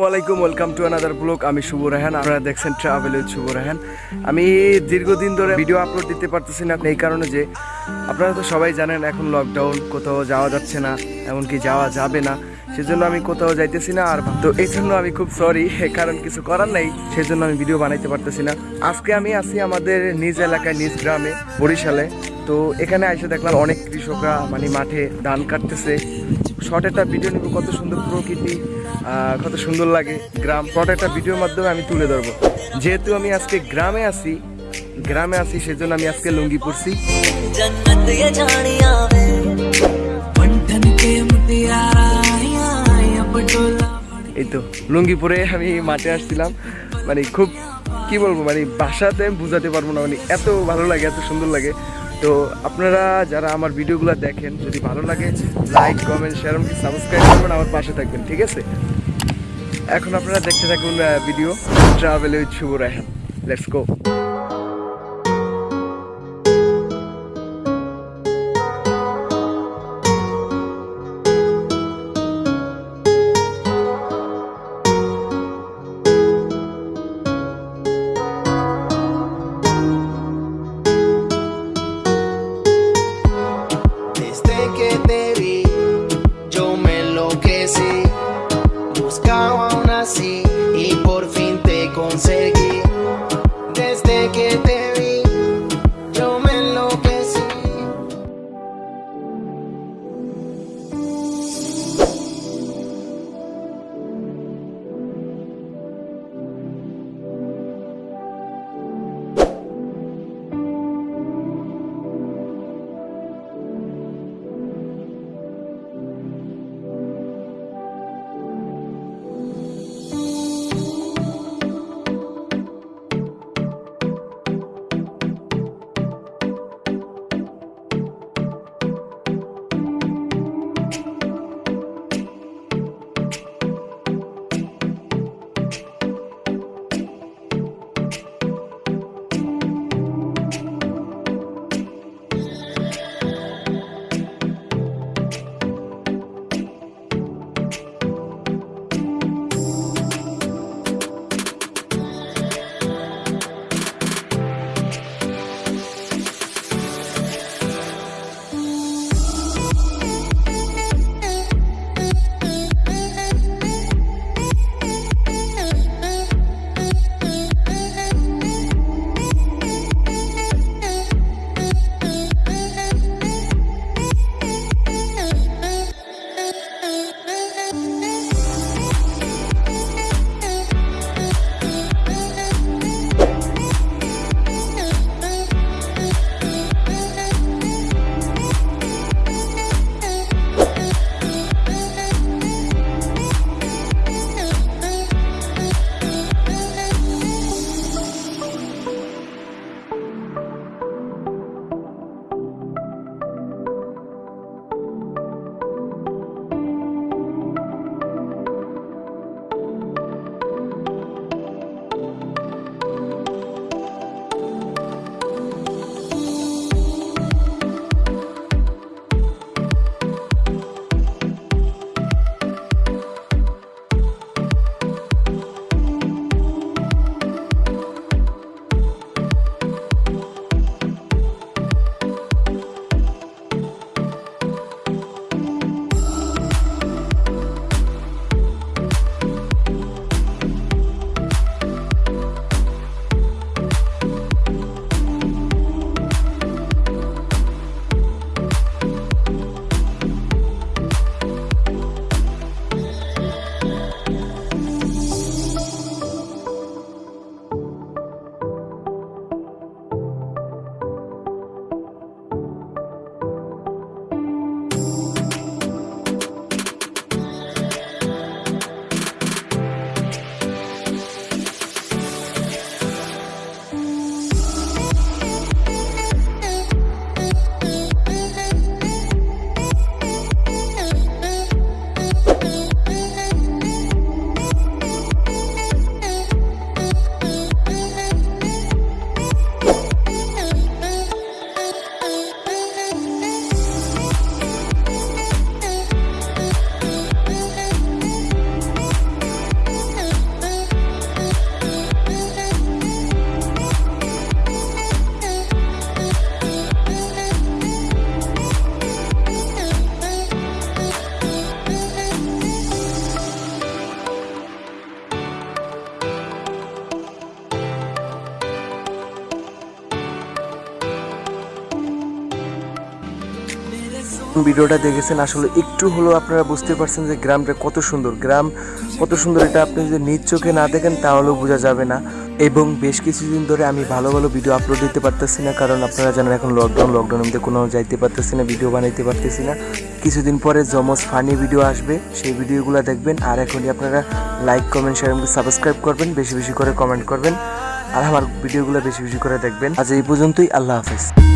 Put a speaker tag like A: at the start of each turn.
A: ওয়ালাইকুম welcome to another blog আমি শুভ রাহান, আপনারা দেখছেন ট্রাভেল উইথ শুভ রাহান। আমি দীর্ঘদিন ধরে ভিডিও আপলোড দিতে পারতেছি না, এই কারণে যে আপনারা তো সবাই জানেন এখন লকডাউন কোথাও যাওয়া যাচ্ছে না, এমনকি যাওয়া যাবে না, সেজন্য আমি কোথাও যাইতেছি না আর তো এই জন্য আমি খুব সরি কারণ কিছু করার নাই, সেজন্য আমি ভিডিও বানাইতে পারতেছি না। আজকে আমি আছি আমাদের নিজ এলাকায়, নিজ গ্রামে, বরিশালে। তো এখানে এসে দেখলাম অনেক কৃষকরা মানে মাঠে ধান কাটতেছে। শর্ট একটা ভিডিও নিব, কত সুন্দর প্রকৃতি। কত সুন্দর লাগে। গ্রাম প্রত্যেকটা ভিডিওর মাধ্যমে আমি তুলে ধরবো। যেহেতু আমি আজকে গ্রামে আছি গ্রামে আছি সেজন্য আমি আজকে লুঙ্গি পরছি। এই তো লুঙ্গি পরে আমি মাঠে আসছিলাম। মানে খুব কি বলব মানে বাসাতে আমি বোঝাতে পারব না মানে এত ভালো লাগে এত সুন্দর লাগে। তো আপনারা যারা আমার ভিডিওগুলো দেখেন, যদি ভালো লাগে লাইক কমেন্ট শেয়ার এমনকি সাবস্ক্রাইব করবেন, আমার পাশে থাকবেন, ঠিক আছে? এখন আপনারা দেখতে থাকুন video travel with Shubho Raihan let's go ভিডিওটা দেখেছেন, আসলে একটু হলেও আপনারা বুঝতে পারছেন যে গ্রামটা কত সুন্দর। গ্রাম কত সুন্দর, এটা আপনি যদি নিজ চোখে না দেখেন তাহলেও বোঝা যাবে না। এবং বেশ কিছুদিন ধরে আমি ভালো ভালো ভিডিও আপলোড দিতে পারতেছি না, কারণ আপনারা জানেন এখন লকডাউন লকডাউনের মধ্যে কোনো যাইতে পারতেছি না ভিডিও বানাইতে পারতেছি না। কিছুদিন পরে জমজ ফানি ভিডিও আসবে, সেই ভিডিওগুলো দেখবেন। আর এখনই আপনারা লাইক কমেন্ট শেয়ার এবং সাবস্ক্রাইব করবেন, বেশি বেশি করে কমেন্ট করবেন। আর আমার ভিডিওগুলো বেশি বেশি করে দেখবেন। আজ এই পর্যন্তই, আল্লাহ হাফেজ।